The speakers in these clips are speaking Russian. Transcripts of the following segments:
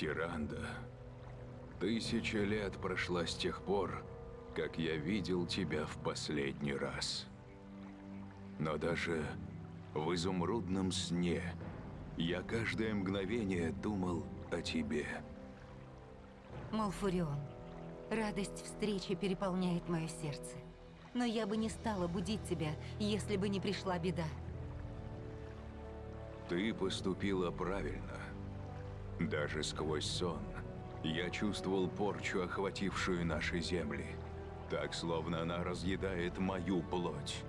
Тиранда, тысяча лет прошла с тех пор, как я видел тебя в последний раз. Но даже в изумрудном сне я каждое мгновение думал о тебе. Малфурион, радость встречи переполняет мое сердце. Но я бы не стала будить тебя, если бы не пришла беда. Ты поступила правильно. Даже сквозь сон я чувствовал порчу, охватившую наши земли. Так, словно она разъедает мою плоть.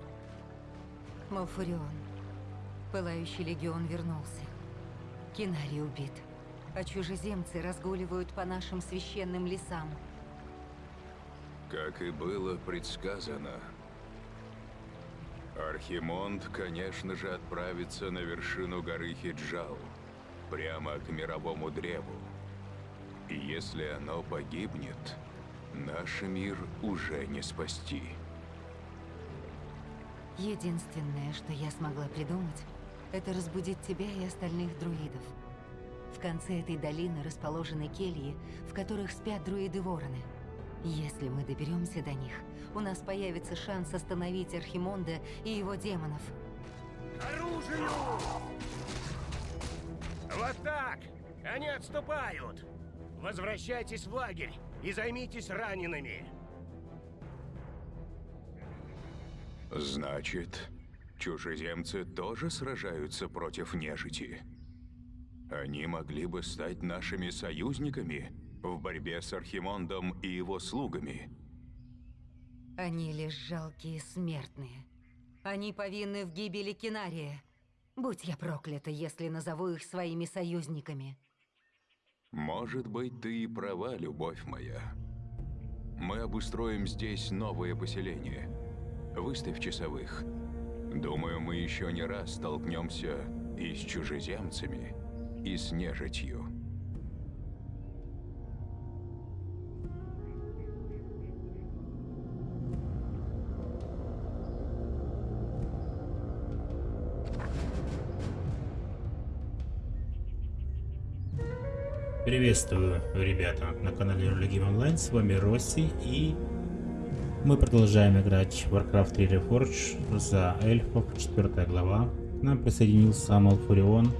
Малфурион, Пылающий легион вернулся. Кинари убит. А чужеземцы разгуливают по нашим священным лесам. Как и было предсказано, Архимонд, конечно же, отправится на вершину горы Хиджал, прямо к мировому древу. И если оно погибнет, наш мир уже не спасти. Единственное, что я смогла придумать, это разбудить тебя и остальных друидов. В конце этой долины расположены кельи, в которых спят друиды-вороны. Если мы доберемся до них, у нас появится шанс остановить Архимонда и его демонов. оружию! Вот так! Они отступают! Возвращайтесь в лагерь и займитесь ранеными! Значит, чужеземцы тоже сражаются против нежити? Они могли бы стать нашими союзниками в борьбе с Архимондом и его слугами? Они лишь жалкие смертные. Они повинны в гибели Кинария. Будь я проклята, если назову их своими союзниками. Может быть, ты и права, любовь моя. Мы обустроим здесь новое поселение. Выставь часовых. Думаю, мы еще не раз столкнемся и с чужеземцами, и с нежитью. Приветствую, ребята, на канале Game Online, с вами Росси, и мы продолжаем играть в Warcraft 3 Reforged за эльфов, 4 глава. К нам присоединился Малфурион,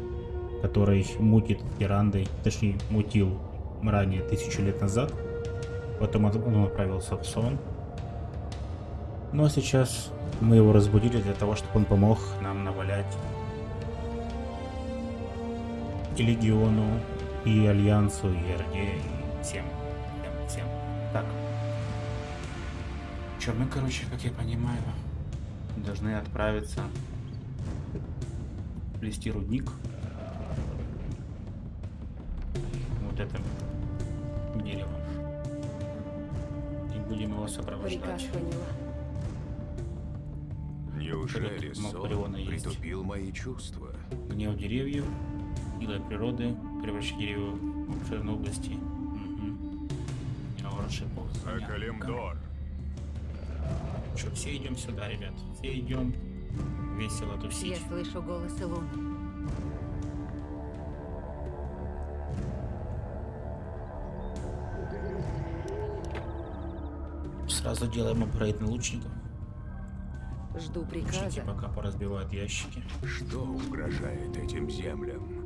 который мутит Тирандой, точнее мутил ранее тысячу лет назад. Потом он отправился в сон. Но сейчас мы его разбудили для того, чтобы он помог нам навалять и Легиону, и Альянсу, и Орде, и всем, всем, всем. Так. Че, мы, короче, как я понимаю, должны отправиться плести рудник. Вот это дерево. И будем его сопровождать. Неужели сон притупил мои чувства? Гнев деревьев, сила природы, превращать дерево в обширные области. Угу. Акалемдор. Что, все идем сюда, ребят. Все идем весело тусить. Я слышу голос Илон. Сразу делаем апгрейд на лучников. Жду приказа. Лучники пока поразбивают ящики. Что угрожает этим землям?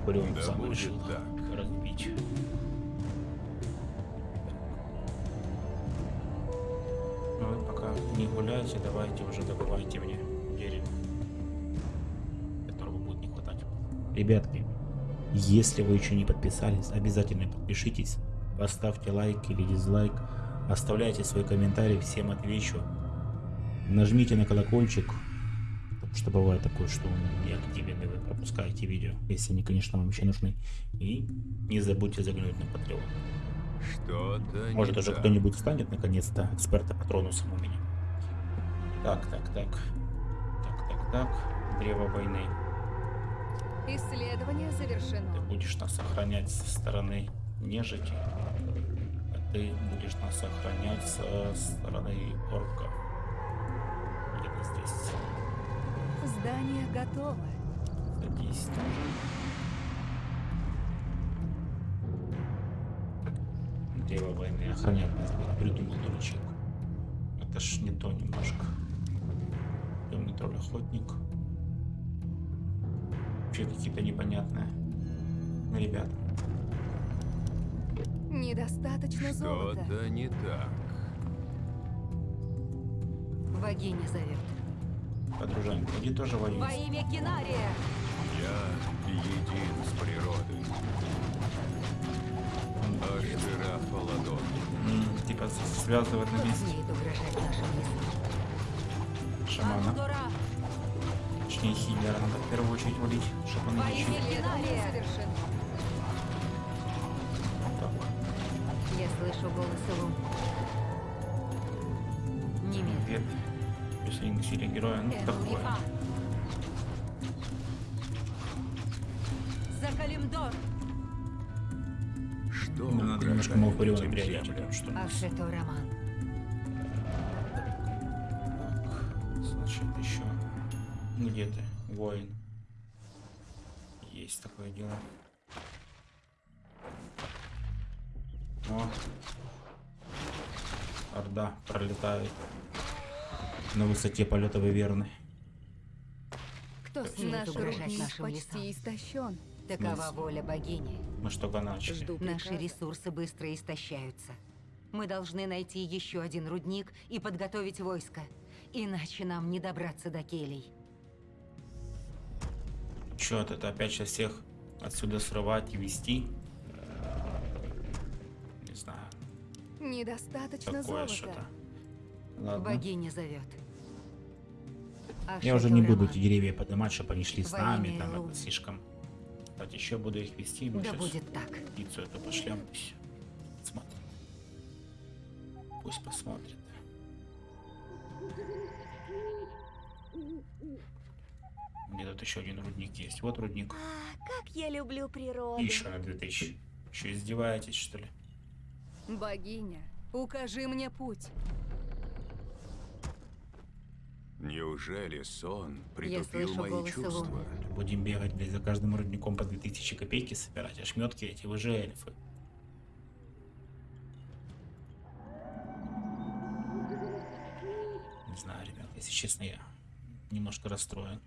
Малфурион Да сам решил так. разбить. Ну вы пока не гуляйте, давайте уже добывайте мне дерево, которого будет не хватать. Ребятки, если вы еще не подписались, обязательно подпишитесь, поставьте лайк или дизлайк, оставляйте свой комментарий, всем отвечу. Нажмите на колокольчик, потому что бывает такое, что он не активен и вы пропускаете видео, если они, конечно, вам еще нужны. И не забудьте заглянуть на Patreon. Что-то Может уже кто-нибудь станет наконец-то эксперта патронусом у меня. Так, так, так. Так, так, так. Древо войны. Исследование завершено. Ты будешь нас охранять со стороны нежити. А ты будешь нас охранять со стороны орков. Где-то здесь. Здание готово. Садись тоже. Дева войны охранять нас будет, придумал дурачок. Это ж не то немножко. Темный тролль охотник. Вообще какие-то непонятные ребята. Недостаточно золота. Что-то не так. Богиня зовет. Подружанька, иди тоже Во воюй. имя Кинария! Я един с природой. Ашера Фаладон. М, Типа связывать на месте шамана. Точнее хиллера надо в первую очередь валить, чтобы он Во лечил. Я слышу голос лун. Не силе героя, ну такое. За Калимдор! Что Нам надо немножко Малфореона этим переодеть, потому что Ашето Роман. Так, значит, еще где ты, воин? Есть такое дело. О, Орда пролетает на высоте полета Виверны. Кто смеет Наш угрожать нашим лесам? почти истощен. Такова воля богини. Мы что только начали. Жду Наши ресурсы быстро истощаются. Мы должны найти еще один рудник и подготовить войско. Иначе нам не добраться до келей. Че это опять сейчас всех отсюда срывать и вести? Не знаю, Недостаточно такое золота. Ладно. Богиня зовет. Я уже не буду эти деревья поднимать, чтобы они шли с нами, там это слишком. Кстати, еще буду их вести, мы Да сейчас будет так. птицу эту пошлем, пусть смотрит. Пусть посмотрит. Где тут еще один рудник есть? Вот рудник. А, как я люблю природу. И еще на 2000. Еще издеваетесь, что ли? Богиня, укажи мне путь. Неужели сон Я притупил мои чувства? Луны. Будем бегать, блядь, за каждым рудником по 2000 копейки собирать. Ошметки эти, вы же эльфы. Не знаю, ребят, если честно, я немножко расстроен.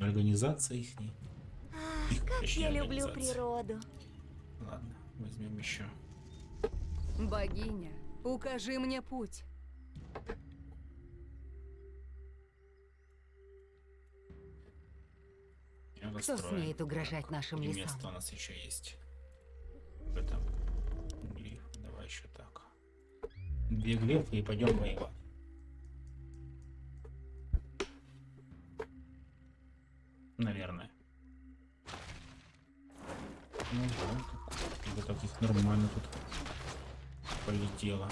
Организация их не. Их, Как точнее, я люблю природу. Ладно, возьмем еще. Богиня, укажи мне путь. Кто расстроен. смеет угрожать нашим И лесам? место у нас еще есть. В этом. Давай еще так. Две глефы и пойдем воевать. Наверное. Ну да, так, это таких нормально тут полетело.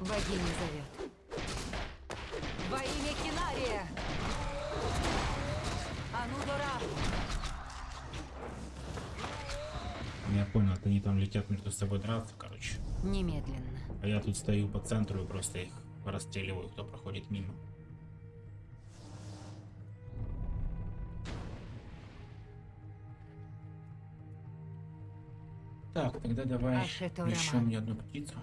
Богиня зовет. Во имя Кинария! Анудора! Я понял, это они там летят между собой драться, короче. Немедленно. А я тут стою по центру и просто их расстреливаю, кто проходит мимо. Так, тогда давай еще мне одну птицу.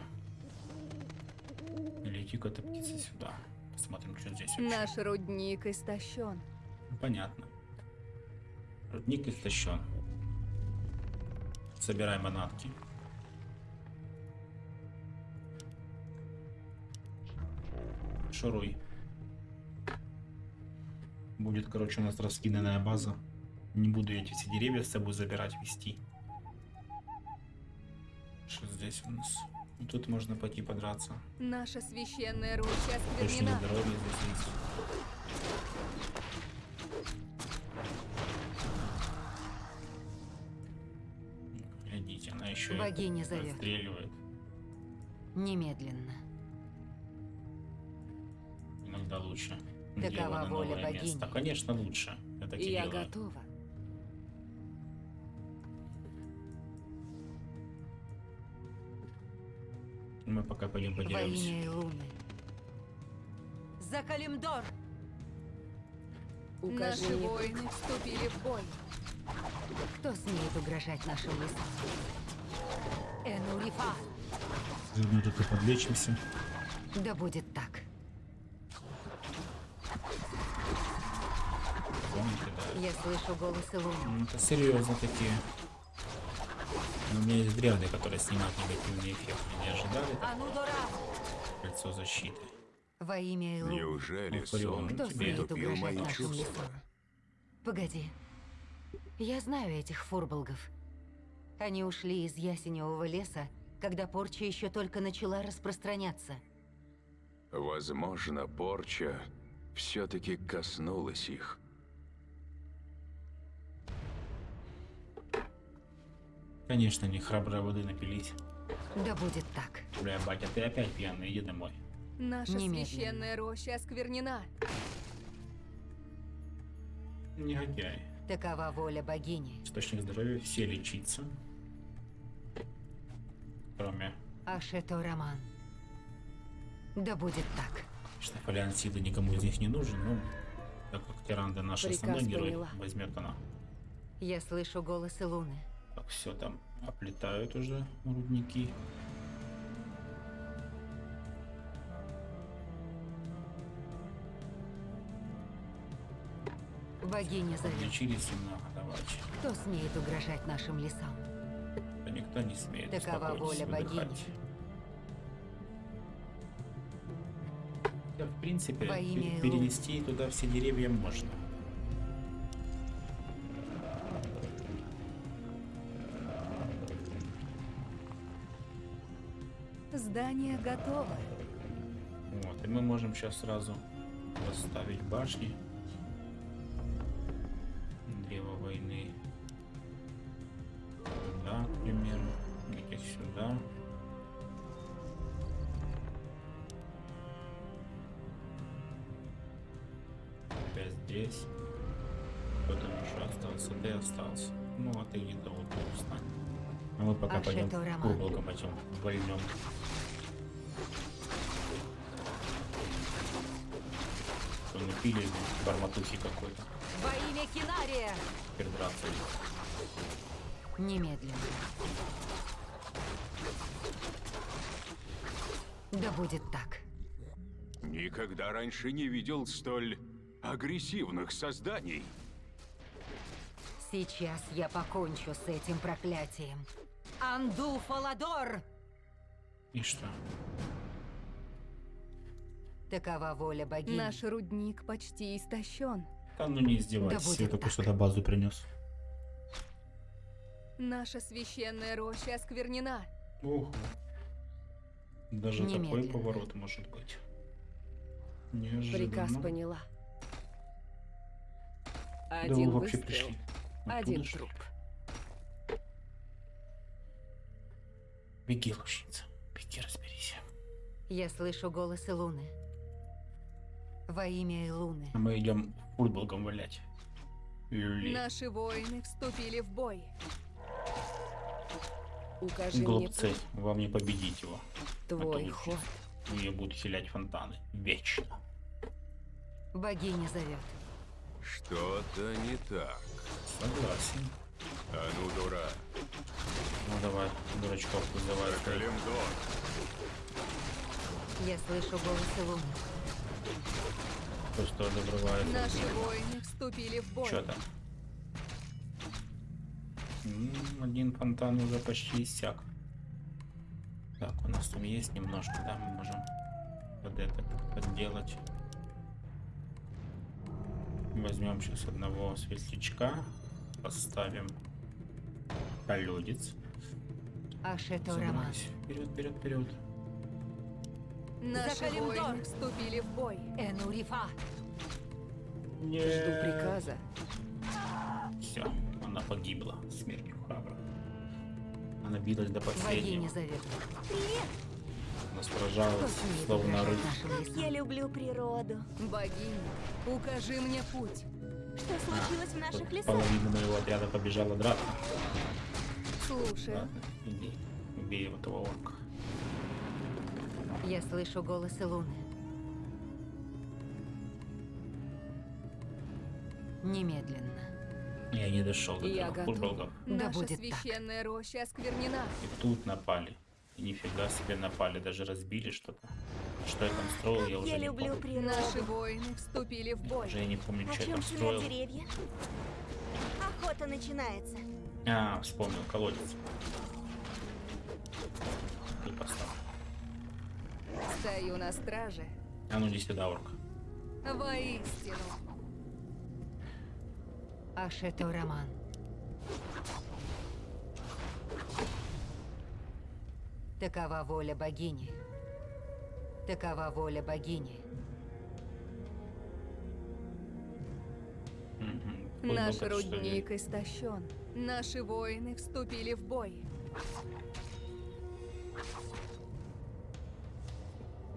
Лети-ка эта птица сюда. Посмотрим, что здесь вообще. Наш рудник истощен. Понятно. Рудник истощен. Собираем манатки. Шуруй. Будет, короче, у нас раскиданная база. Не буду эти все деревья с собой забирать, вести. Что здесь у нас? Тут можно пойти подраться. Наша священная ручья осквернена. здоровье здесь есть. Глядите, она еще Богиня зовет. стреливает. Немедленно. Иногда лучше. Такова воля богини. место. Конечно, лучше. Это И я готова. Мы пока пойдем Во подеремся. имя Луны. За Калимдор! Наши Укажи воины вступили в бой. Кто смеет угрожать нашим лесам? Энурифа! Заодно тут и подлечимся. Да будет так. Помните, да? Я слышу голосы луны. Ну, Это серьезно такие. Но у меня есть дряды, которые снимают негативный эффект. Не ожидали кольцо защиты? Во имя Элу. Неужели сон Кто тебе смеет притупил угрожать мои нашим чувства? лесам? Погоди. Я знаю этих фурболгов. Они ушли из ясеневого леса, когда порча еще только начала распространяться. Возможно, порча все-таки коснулась их. Конечно, не храброй воды напились. Да будет так. Бля, батя, ты опять пьяный, иди домой. Наша Немедленно. священная роща осквернена. Негодяй. Такова воля богини. Источник здоровья, все лечиться. Кроме, Ашето Роман. Да будет так. что фолиант силы никому из них не нужен, но так как Тиранда наш Приказ основной герой, поняла. возьмет она. Я слышу голосы луны. Так, все там оплетают уже рудники. Богиня зовет. Лечились немного, давайте. Кто смеет угрожать нашим лесам? Да никто не смеет. Такова воля выдыхать. богини. Да, в принципе, Во имя перенести туда все деревья можно. Здание готово. Вот, и мы можем сейчас сразу поставить башни. Древо войны. Сюда, к примеру. Этих сюда. Опять здесь. Кто-то еще остался, ты остался. Ну, а ты где-то вот тут встань. А мы пока пойдем Роман? круглым этим вольнем. Что напили барматухи какой-то. Во имя Кинария! Теперь драться. Немедленно. Да будет так. Никогда раньше не видел столь агрессивных созданий. Сейчас я покончу с этим проклятием. Анду Фаладор! И что? Такова воля богини. Наш рудник почти истощен. Да ну не издевайтесь, Да я только сюда базу принес. Наша священная роща осквернена. Ого. Даже такой Немедленно. поворот может быть. Неожиданно. Приказ поняла. Да Один вы вообще выстрел, пришли. Откуда один ж? труп. Беги, лучница. Беги, разберись. Я слышу голосы луны. Во имя Луны. А мы идем футболгом валять. Люли. Наши воины вступили в бой. Укажи мне Глупцы, путь. вам не победить его. Твой Это ход. Ее будут хилять фонтаны. Вечно. Богиня зовет. Что-то не так. Согласен. А ну, дура, Ну давай, дурачков вызывай. Я слышу голосы луны. То, что добрывает. Наши воины вступили в бой. Что там? Один фонтан уже почти иссяк. Так, у нас там есть немножко, да, мы можем под это подделать. Возьмем сейчас одного светлячка, поставим колодец. Роман. Забирайся. Вперед, вперед, вперед. Наши Калимдор. воины вступили в бой. Энурифа. Жду приказа. Все, она погибла смертью храбро. Она билась до последнего. зовет. Она сражалась, словно нашим лесам? Я люблю природу. Богиня, укажи мне путь. Что случилось в Тут наших лесах? Половина моего отряда побежала драться. Слушаю. Ладно, иди, убей этого орка. Я слышу голос Луны. Немедленно. Я не дошел до Я этого. Готов. Да Наша будет священная так. роща осквернена. И тут напали. И нифига себе напали, даже разбили что-то. Что я там строил, я, я уже люблю не помню. Наши воины вступили в бой. Уже я не помню, а что я там строил. Деревья? Охота начинается. А, вспомнил, колодец. И поставил. Стою на страже. А ну иди сюда, орк. Воистину. Ашето Роман. Такова воля богини. Такова воля богини. Пусть Наш рудник истощен. Наши воины вступили в бой.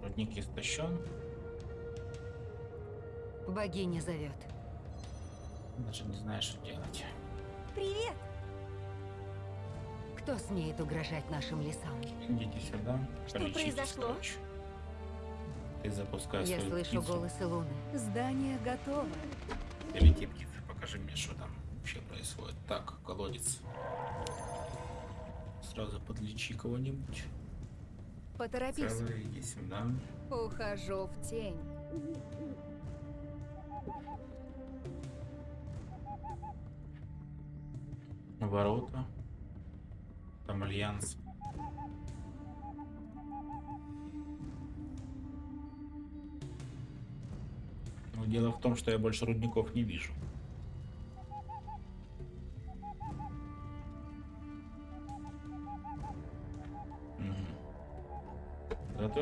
Рудник истощен. Богиня зовет. Даже не знаю, что делать. Привет! Кто смеет угрожать нашим лесам? Идите сюда. Что произошло? короче. Ты запускай Я свою слышу птицу. голосы Луны. Здание готово. Перелети, птица, покажи мне, что там вообще происходит. Так, колодец. Сразу подлечи кого-нибудь. Поторопись. Сразу иди сюда. Ухожу в тень. Ворота. Там альянс. Но дело в том, что я больше рудников не вижу.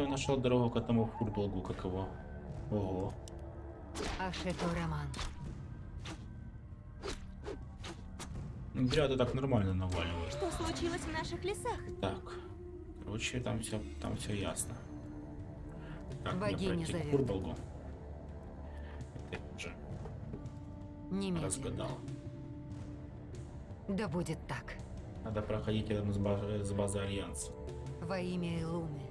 Я нашел дорогу к этому фурблгу, как его. Ого. Роман. Зря ты так нормально наваливаешь. Что случилось в наших лесах? Так. Короче, там все, там все ясно. Мне Богиня зовет. Фурболгу? Это уже Немедленно. разгадал. Да будет так. Надо проходить рядом с базой, с базой Альянса. Во имя Луны.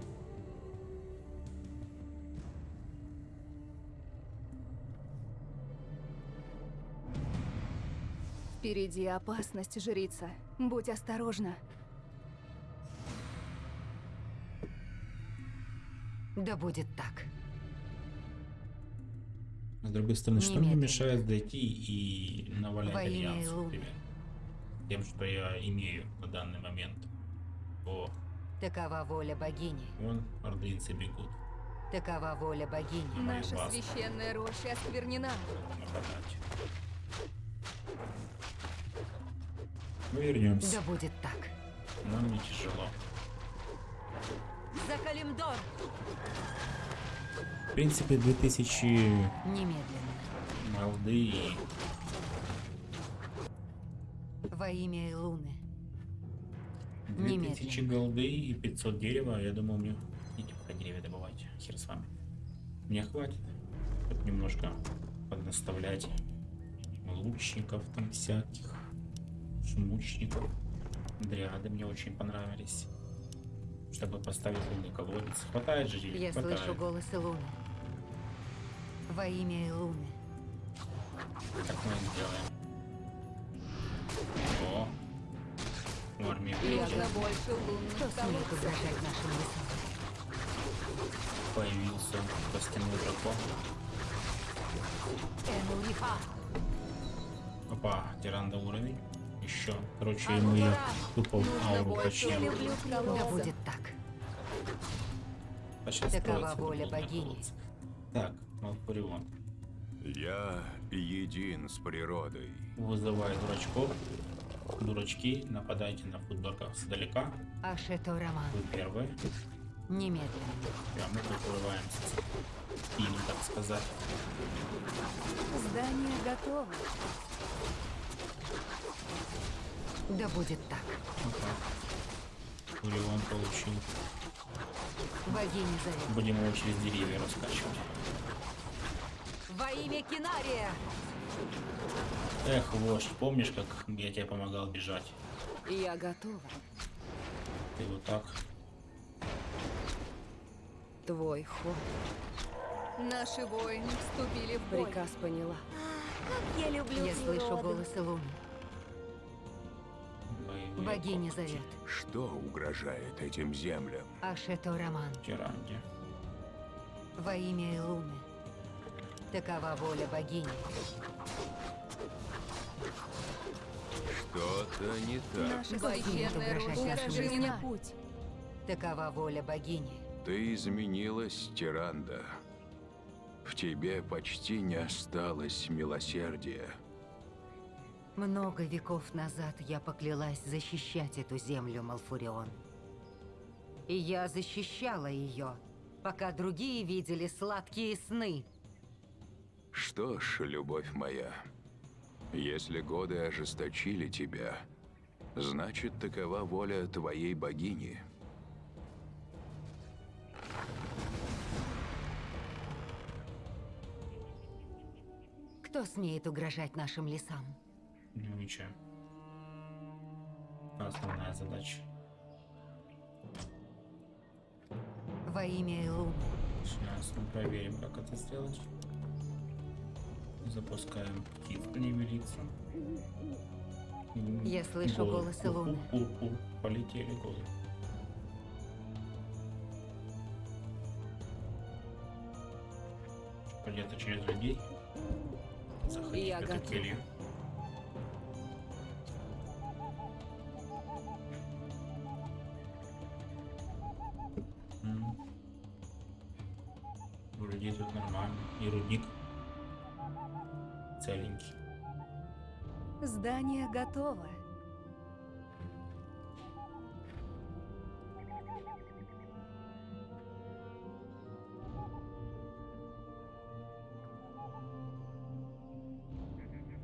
Впереди опасность, жрица. Будь осторожна. Да будет так. С другой стороны, что мне мешает дойти и навалять Во Альянс, например? Тем, что я имею на данный момент. О, Такова воля богини. вон ордынцы бегут. Такова воля богини. Наша священная роща осквернена. Мы вернемся. Да будет так. Нам не тяжело. За Калимдор! В принципе, 2000 Немедленно. молды Во имя Луны. 2000 Немедленно. голды и 500 дерева, я думаю, мне... Идите пока деревья добывайте, хер с вами. Мне хватит. Тут немножко поднаставлять лучников там всяких, шмучников. Дриады мне очень понравились. Чтобы поставить лунный колодец. Хватает же Я? Хватает. слышу голосы Луны. Во имя Луны. Так мы и сделаем. О! В армии Нужно больше лунных Кто смеет колодцев. угрожать нашим лесам? появился костяной дракон. Энурифа! Опа, тиранда уровень. Еще. Короче, А ему ну я Нужно ауру люблю Да будет так. А сейчас Такова воля богини. Так, Малфурион. Я един с природой. Вызывай дурачков. Дурачки, нападайте на футболках сдалека. Ашето Роман. Вы первые. Немедленно. Прямо закрываемся. Им, так сказать. Здание готово. Да будет так. Опа. Фурион получил. Богиня зовет. Будем его через деревья раскачивать. Во имя Кинария! Эх, вождь, помнишь, как я тебе помогал бежать? Я готова. Ты вот так. Твой ход. Наши воины вступили в бой. Приказ поняла. Как я люблю Я слышу природу. голос Луны. Богиня зовет. Что угрожает этим землям? Ашето Роман. Тиранги. Во имя Луны. Такова воля богини. Что-то не так. Наша Богиня священная мне лесам. путь. Такова воля богини. Ты изменилась, Тиранда. В тебе почти не осталось милосердия. Много веков назад я поклялась защищать эту землю, Малфурион. И я защищала ее, пока другие видели сладкие сны. Что ж, любовь моя, если годы ожесточили тебя, значит, такова воля твоей богини. Кто смеет угрожать нашим лесам? Ну ничего. Основная задача. Во имя Луны. Сейчас мы проверим, как это сделать. Запускаем велицу. М, Я слышу голы. голос Илоны. Ур-ур-ур. Полетели голы. Полета через людей. Заходить Я в эту готова. келью. Готово.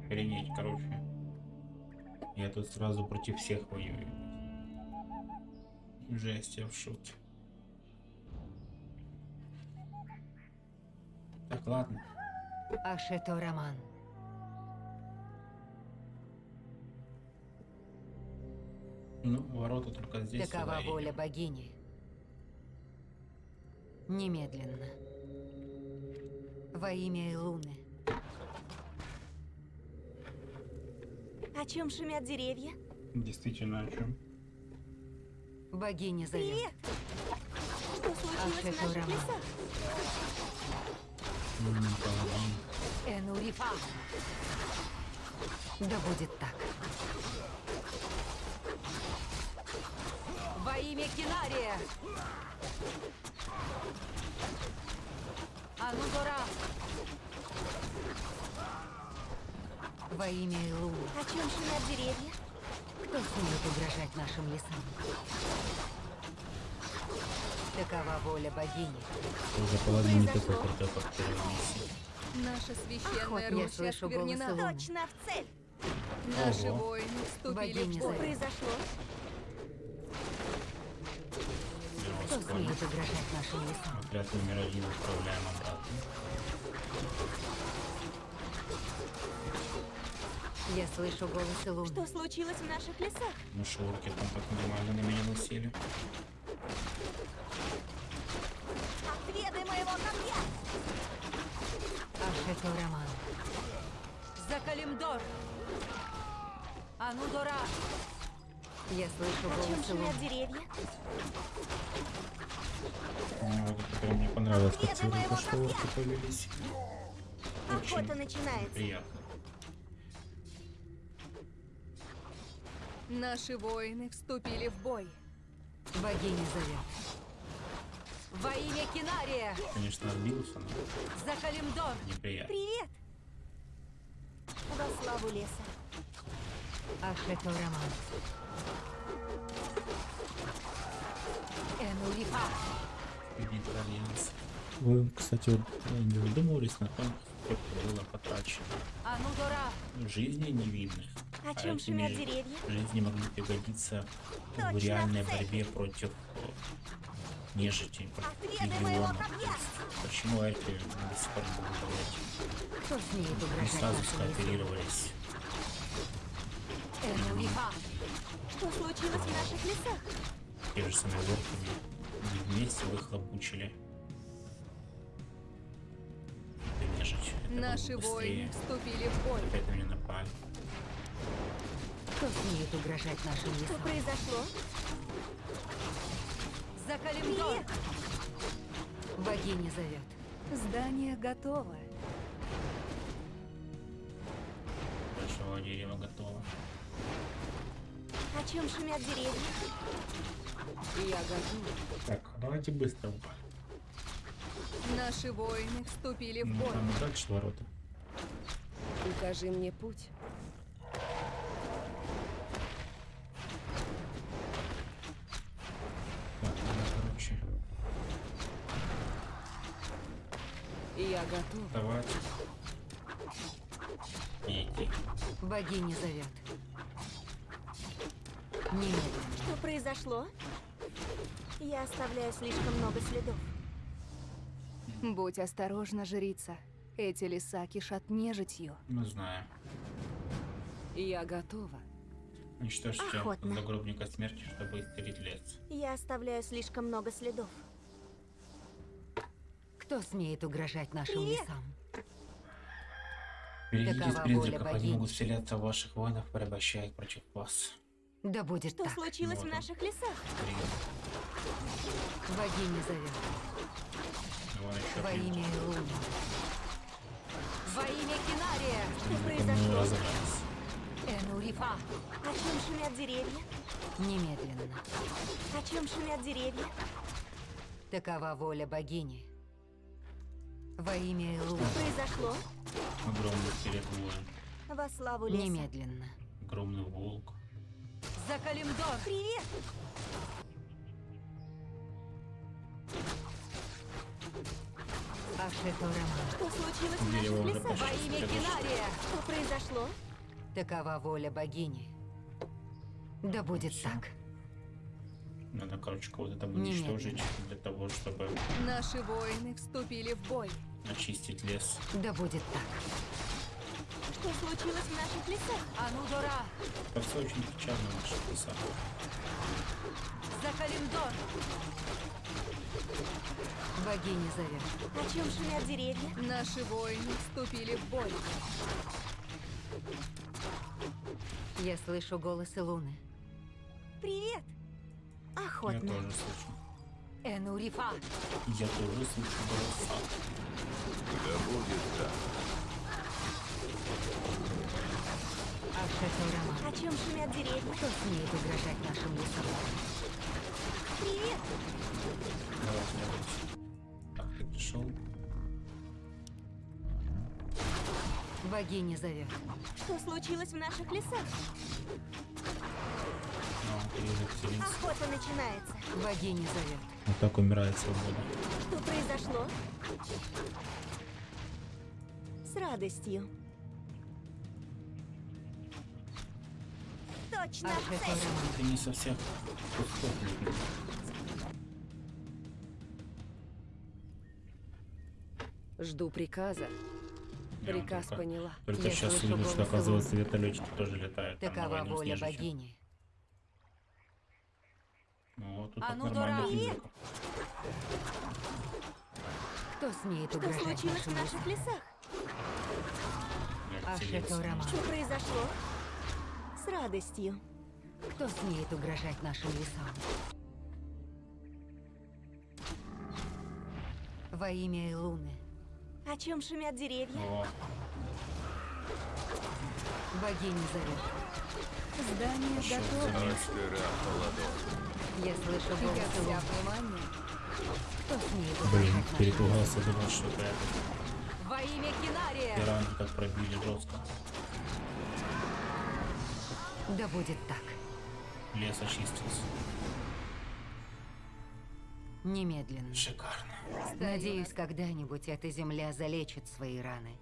Охренеть, короче. Я тут сразу против всех воюю. Жесть, я в шоке. Так, ладно. Ашето Роман. Ну, ворота только здесь. Такова воля богини. Немедленно. Во имя Луны. О чем шумят деревья? Действительно, о чем? Богиня зовет. Привет! Что случилось в это наших лесах? Энурифа. Да будет так. Во имя Кинария. Анудора. Во имя Луны. О чем шумят деревья? Кто смеет угрожать нашим лесам? Такова воля богини. Уже половина не такой крутой, как. Наша священная Охотно я Русь слышу голос осквернена. Точно в цель! Наши Ого. воины вступили Богиня в бой. произошло? Кто Минус смеет угрожать нашим лесам? Отряд номер один отправляем обратно. Я слышу голос Луны. Что случилось в наших лесах? Ну шорки там так нормально на меня насели. Отведай моего копья! Ашето Роман. Закалимдор. Анудора. Я слышу О чем голос шумят Луны. деревья? Ну, вот мне понравилось, как моего только что орки повелись. Очень Охота начинается. приятно. Наши воины вступили в бой. Богиня зовет. Во имя Кинария. Конечно, отбился, но Закалимдор. неприятно. Привет! Во славу леса. Ашето Роман. Альянс. Вы, кстати, вот не задумывались на том, сколько было потрачено жизни невинных. О а чем шумят деревья? Жизни могли пригодиться Точно в реальной цель. борьбе против нежити, против легионов. копья! Почему эти до сих пор не сразу скооперировались. Что случилось в наших лесах? Те же самые орками. И вместе выхлопучили. Наши воины вступили в бой. Опять на меня напали. Кто смеет угрожать нашим Что лесам? произошло? За Калимдор! Богиня зовет. Здание готово. Большого дерева готово. О чем шумят деревья? Я готова. Так, давайте быстро упали. Наши воины вступили в Ну, бой. там дальше ворота. Укажи мне путь. Так, ну, короче, Я готова. давайте. Идти. Богиня зовет. Немедленно. Что произошло? Я оставляю слишком много следов. Будь осторожна, жрица. Эти леса кишат нежитью. Мы знаем. Я готова. Уничтожьте загробника смерти, чтобы исцелить лес. Я оставляю слишком много следов. Кто смеет угрожать нашим Привет. лесам? Берегитесь призраков, они могут вселяться в ваших воинов, порабощая их против вас. Да будет Что так. случилось Вот в он. наших лесах? Привет. Богиня зовет. Во имя Луны. Во имя Кинария! Что Ну, произошло? разобрались. Энурифа! О чем шумят деревья? Немедленно. О чем шумят деревья? Такова воля богини. Во имя Луны. Что произошло? Огромный воин. Во славу леса. Немедленно. Огромный волк. За Калимдор! Привет! Что случилось в наших лесах? Во имя. Кинария! Что произошло? Такова воля богини. Да будет так. Надо, короче, кого-то там Немедленно. уничтожить для того, чтобы Наши воины вступили в бой. очистить лес. Да будет так. Что случилось в наших лесах? Анудора! Это все очень печально в наших лесах. За Калимдор! Богиня зовет. О чем шумят деревья? Наши воины вступили в бой. Я слышу голосы Луны. Привет! Я Охотно. тоже слышу. Энурифа! Я тоже слышу голоса. Да будет так. О чем шумят деревья? Кто смеет угрожать нашим лесам? Привет! Пришел. Богиня зовет. Что случилось в наших лесах? Вселился. Охота начинается. Богиня зовет. Вот так умирает свобода. Что произошло? С радостью. Точно в цель. Ты не со всех кусков лепил. Жду приказа. Я Приказ только- поняла. Только Я сейчас увидел, что оказывается вертолетчики тоже летают. там Такова с воля богини. Ну вот тут А ну, физика. Кто смеет Что угрожать случилось в наших лесах? Вселился. Ашеторама. Что произошло? С радостью. Кто смеет угрожать нашим лесам? Во имя Луны. О чем шумят деревья? О, Богиня зовет. Здание готово. Я слышу Я голос вся Луны. внимание. Кто смеет Блин, перепугался, думал, что это? Во имя Кинария! пиранги как пробили жестко. Да будет так. Лес очистился. Немедленно. Шикарно. Надеюсь, когда-нибудь эта земля залечит свои раны.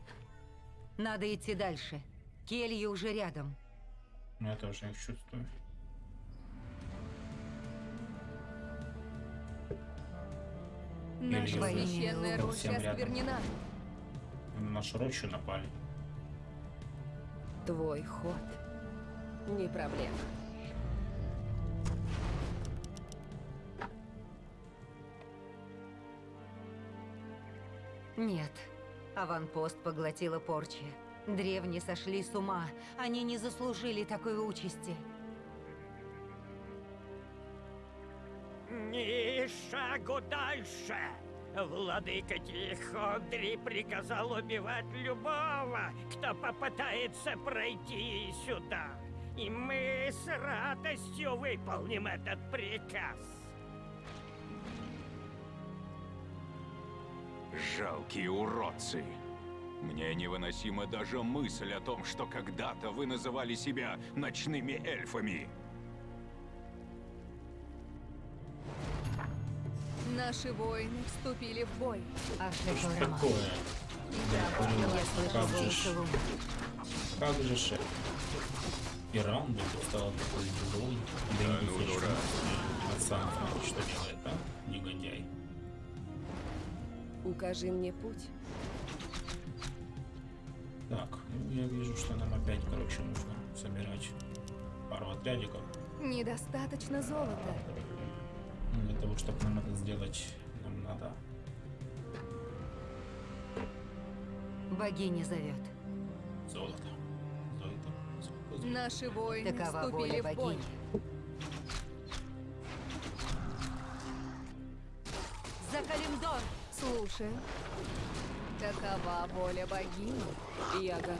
Надо идти дальше. Келья уже рядом. Я тоже их чувствую. Наша священная роща осквернена. На нашу рощу напали. Твой ход. Не проблема. Нет, Аванпост поглотила порча. Древние сошли с ума. Они не заслужили такой участи. Ни шагу дальше! Владыка Тихондри приказал убивать любого, кто попытается пройти сюда. И мы с радостью выполним этот приказ. Жалкие уродцы. Мне невыносима даже мысль о том, что когда-то вы называли себя ночными эльфами. Наши воины вступили в бой. Ашето Что такое? Я слышу Как же голос ж. Луны. Как же шеф? И раунд вдруг стал такой злой. Да Да не ну, дурак. Пацан, что делает, а? Негодяй. Укажи мне путь. Так, ну я вижу, что нам опять, короче, нужно собирать пару отрядиков. Недостаточно золота. Ну, Для того, чтобы нам это сделать, нам надо Богиня зовет. Золото. Наши воины Такова вступили воля в бой. богини. За Калимдор! Слушай. Такова воля богини. Я готов.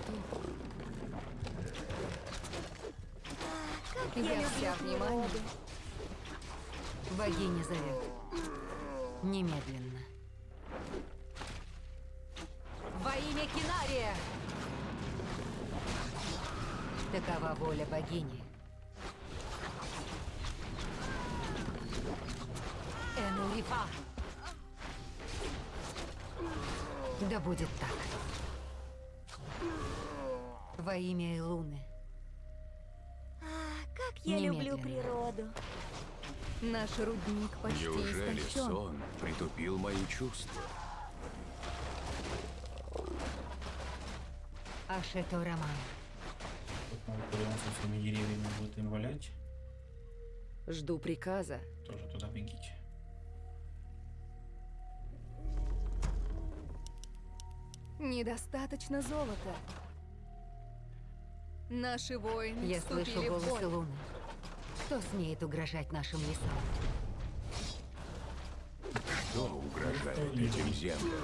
Как Я люблю вся внимание. Богиня зовет. Немедленно. Во имя Кинария! Такова воля богини. Энурифа! Да будет так. Во имя Илуны. А, как я люблю Немедленно. природу. Наш рудник почти Неужели истощен. сон притупил мои чувства? Ашето Роман. Надо Курион со своими деревьями будет им валять. Жду приказа. Тоже туда бегите. Недостаточно золота. Наши воины Я слышу голос бой. Илуны. Кто смеет угрожать нашим лесам? Что угрожает этим землям?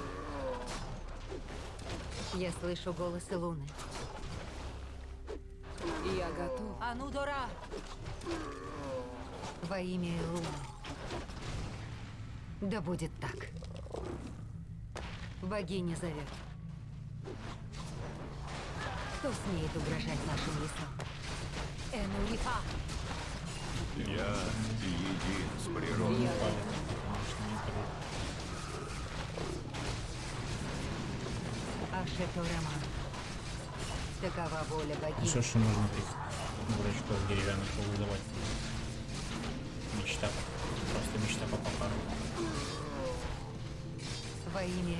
Я слышу голос Илуны. Я готов. Анудора! Во имя Илуны. Да будет так. Богиня зовет. Кто смеет угрожать нашим лесам? Энурифа! Я един с природой. Я. Ашето Роман. Такова воля богини. что ж можно этих дурачков деревянных повызывать? Мечта. Просто мечта по покару. Во имя.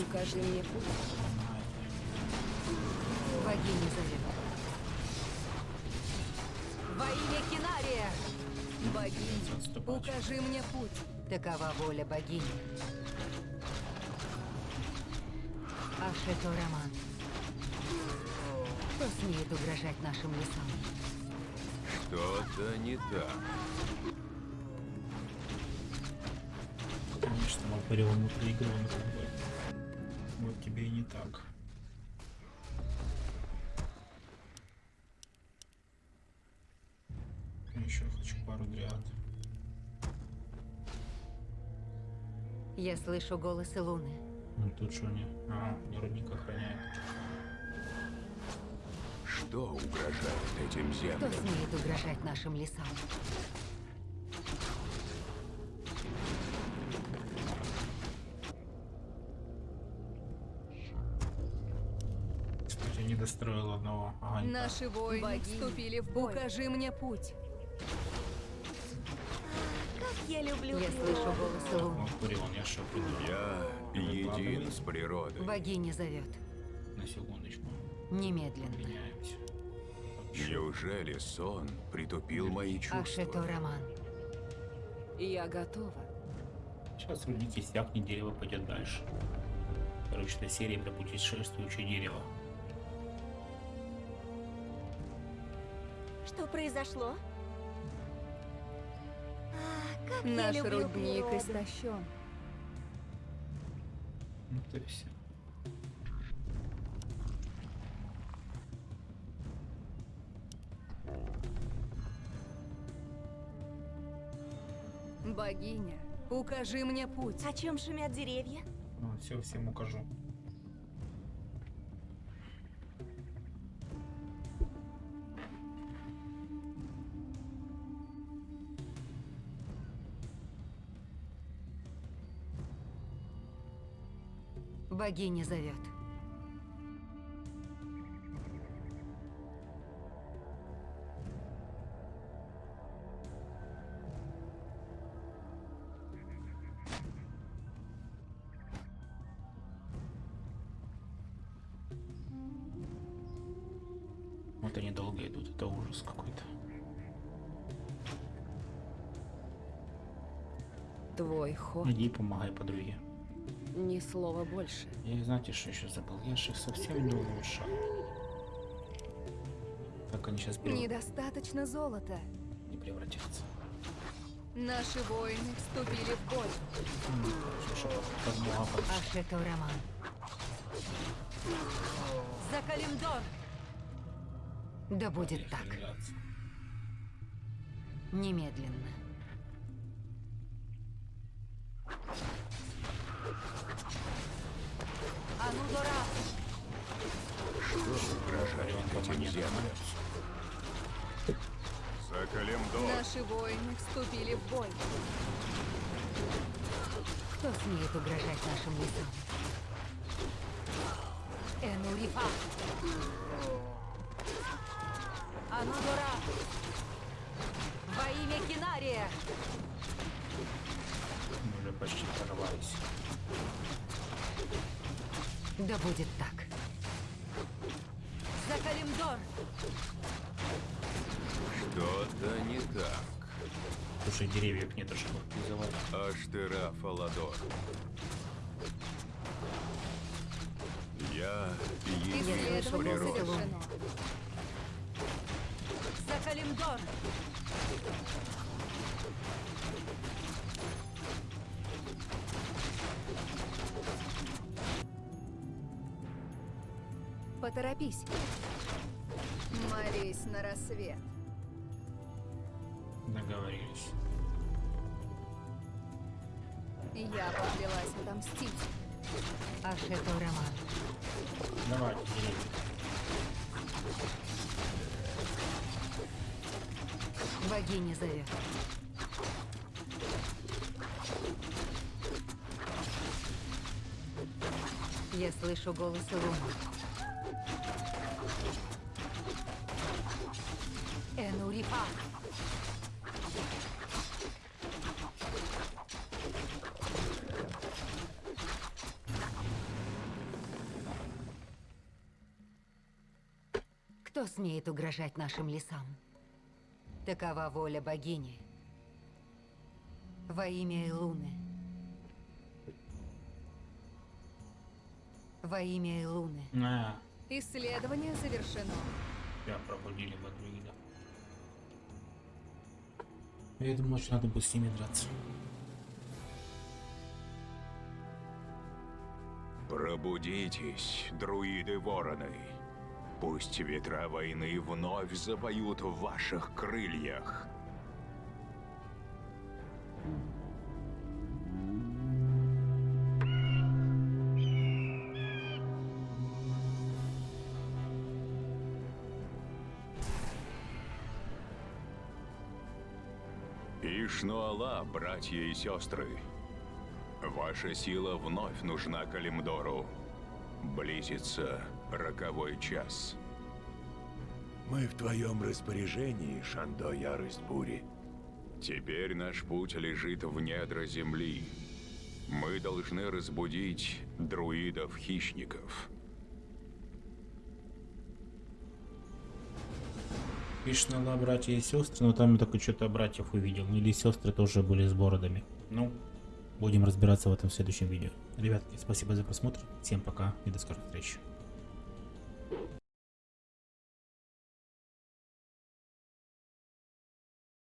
Укажи мне путь. Богиня зовет. Во имя Кинария! Богиня, укажи мне путь. Такова воля богини. Ашето Роман. Кто смеет угрожать нашим лесам? Что-то не так. Конечно, Валпарион мы проигрываем этот бой. Вот тебе и не так. Еще хочу пару дриад. Я слышу голос Илуны. Ну тут что не? А, мне рудник охраняет. Что угрожает этим Кто землям? смеет угрожать нашим лесам? Кстати, не достроил одного огонька. Наши воины вступили в бой. Укажи мне путь. Я люблю Я слышу голос. Валпарион, я един с природой. Богиня зовет. На секундочку. Немедленно. Меняемся. Неужели сон притупил мои чувства? Ашето Роман. Я готова. Сейчас рудник иссякнет, дерево пойдет дальше. Короче, серия про путешествующее дерево. Что произошло? Как Наш рудник природу. истощен. Ну то все. Богиня, укажи мне путь. О чем шумят деревья? все, всем укажу. Богиня зовет. Вот они долго идут, это ужас какой-то. Твой ход. Иди помогай подруге. Слова больше. Я знаете, что еще забыл? Я же их совсем не улучшал. Как они сейчас не Недостаточно золота. превратятся. Наши воины вступили в бой. Подошла. Ашето Роман. За Калимдор! Да будет так. Немедленно. Анудора! Угрожает этим землям. За Калимдор! Наши воины вступили в бой. Кто смеет угрожать нашим лесам? Энурифа! Анудора! Во имя Кинария! Мы уже почти прорвались. Да будет так. За Калимдор! Что-то не так. Слушай, деревьев нет, чтобы их призывать. Аштера Фаладор. Я Исследование природа. завершено. За Калимдор! Поторопись. Молись на рассвет. Договорились. Я поклялась отомстить. Ашето Роман. Давайте, деревья. Богиня зовет. Я слышу голос Луны. Кто смеет угрожать нашим лесам? Такова воля богини. Во имя Илуны. Во имя Илуны. А, Исследование завершено. тебя пробудили Бадруида. Я думал, что надо будет с ними драться. Пробудитесь, друиды-вороны. Пусть ветра войны вновь запоют в ваших крыльях. Братья и сестры. Ваша сила вновь нужна Калимдору. Близится роковой час. Мы в твоем распоряжении, Шандо Ярость Бури. Теперь наш путь лежит в недра земли. Мы должны разбудить друидов-хищников. Кришнала, братья и сестры, но там я только что-то братьев увидел. Или сестры тоже были с бородами. Ну, Будем разбираться в этом в следующем видео. Ребятки, спасибо за просмотр. Всем пока и до скорых встреч.